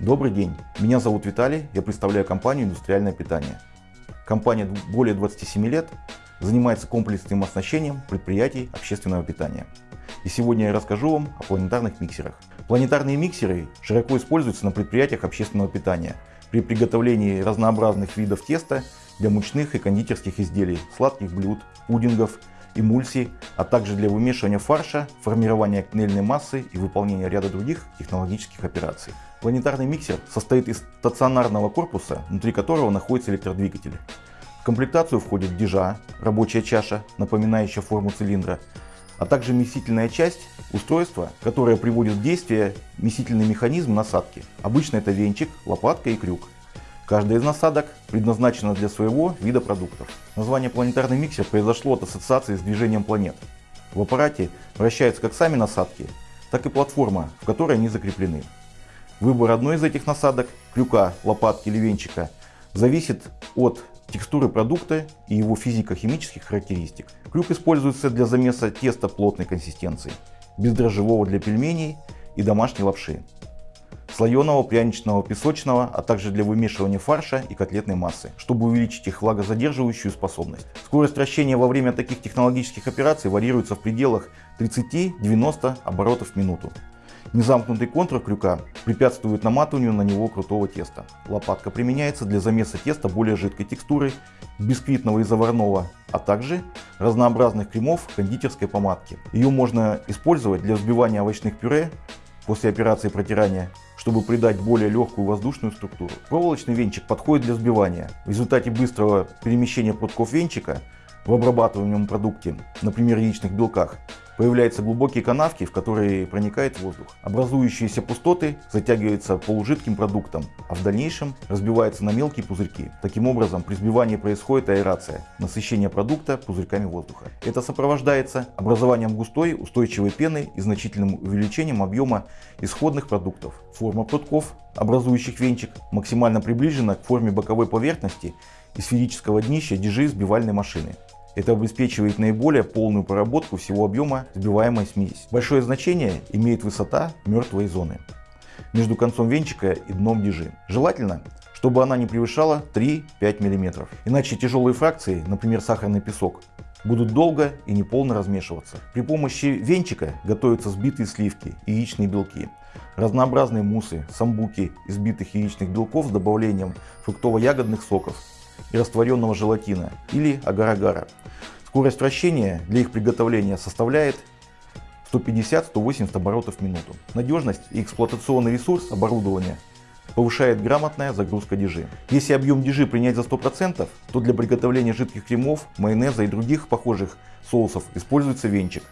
Добрый день, меня зовут Виталий, я представляю компанию «Индустриальное питание». Компания более 27 лет занимается комплексным оснащением предприятий общественного питания. И сегодня я расскажу вам о планетарных миксерах. Планетарные миксеры широко используются на предприятиях общественного питания при приготовлении разнообразных видов теста для мучных и кондитерских изделий, сладких блюд, пудингов, эмульсий, а также для вымешивания фарша, формирования кнельной массы и выполнения ряда других технологических операций. Планетарный миксер состоит из стационарного корпуса, внутри которого находится электродвигатель. В комплектацию входит дежа, рабочая чаша, напоминающая форму цилиндра, а также месительная часть устройства, которое приводит в действие месительный механизм насадки. Обычно это венчик, лопатка и крюк. Каждая из насадок предназначена для своего вида продуктов. Название планетарный миксер произошло от ассоциации с движением планет. В аппарате вращаются как сами насадки, так и платформа, в которой они закреплены. Выбор одной из этих насадок, крюка, лопатки или венчика, зависит от текстуры продукта и его физико-химических характеристик. Крюк используется для замеса теста плотной консистенции, бездрожжевого для пельменей и домашней лапши, слоеного, пряничного, песочного, а также для вымешивания фарша и котлетной массы, чтобы увеличить их влагозадерживающую способность. Скорость вращения во время таких технологических операций варьируется в пределах 30-90 оборотов в минуту. Незамкнутый контур крюка препятствует наматыванию на него крутого теста. Лопатка применяется для замеса теста более жидкой текстуры, бисквитного и заварного, а также разнообразных кремов кондитерской помадки. Ее можно использовать для взбивания овощных пюре после операции протирания, чтобы придать более легкую воздушную структуру. Проволочный венчик подходит для взбивания. В результате быстрого перемещения прутков венчика в обрабатываемом продукте, например яичных белках, Появляются глубокие канавки, в которые проникает воздух. Образующиеся пустоты затягиваются полужидким продуктом, а в дальнейшем разбиваются на мелкие пузырьки. Таким образом, при сбивании происходит аэрация, насыщение продукта пузырьками воздуха. Это сопровождается образованием густой устойчивой пены и значительным увеличением объема исходных продуктов. Форма прутков, образующих венчик, максимально приближена к форме боковой поверхности и сферического днища дежи сбивальной машины. Это обеспечивает наиболее полную проработку всего объема сбиваемой смеси. Большое значение имеет высота мертвой зоны между концом венчика и дном дежи. Желательно, чтобы она не превышала 3-5 мм. Иначе тяжелые фракции, например сахарный песок, будут долго и неполно размешиваться. При помощи венчика готовятся сбитые сливки яичные белки. Разнообразные мусы, самбуки из сбитых яичных белков с добавлением фруктово-ягодных соков и растворенного желатина или агар-агара. Скорость вращения для их приготовления составляет 150-180 оборотов в минуту. Надежность и эксплуатационный ресурс оборудования повышает грамотная загрузка дежи. Если объем дежи принять за 100%, то для приготовления жидких кремов, майонеза и других похожих соусов используется венчик.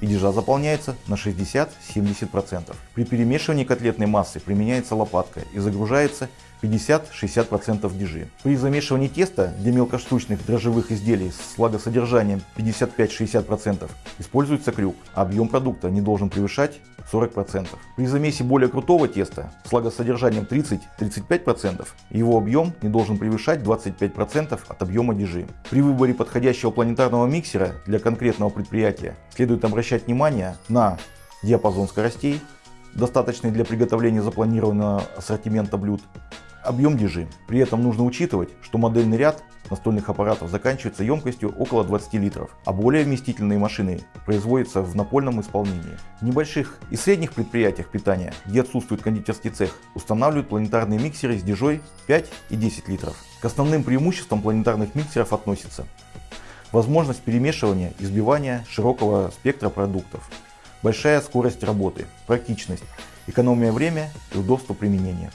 И дежа заполняется на 60-70%. При перемешивании котлетной массы применяется лопатка и загружается 50-60% дежи. При замешивании теста для мелкоштучных дрожжевых изделий с влагосодержанием 55-60% используется крюк, а объем продукта не должен превышать 40%. При замесе более крутого теста с влагосодержанием 30-35% его объем не должен превышать 25% от объема дежи. При выборе подходящего планетарного миксера для конкретного предприятия следует обращать внимание на диапазон скоростей, достаточный для приготовления запланированного ассортимента блюд, объем дежи. При этом нужно учитывать, что модельный ряд настольных аппаратов заканчивается емкостью около 20 литров, а более вместительные машины производятся в напольном исполнении. В небольших и средних предприятиях питания, где отсутствует кондитерский цех, устанавливают планетарные миксеры с дежой 5 и 10 литров. К основным преимуществам планетарных миксеров относится возможность перемешивания и сбивания широкого спектра продуктов, большая скорость работы, практичность, экономия время и удобство применения.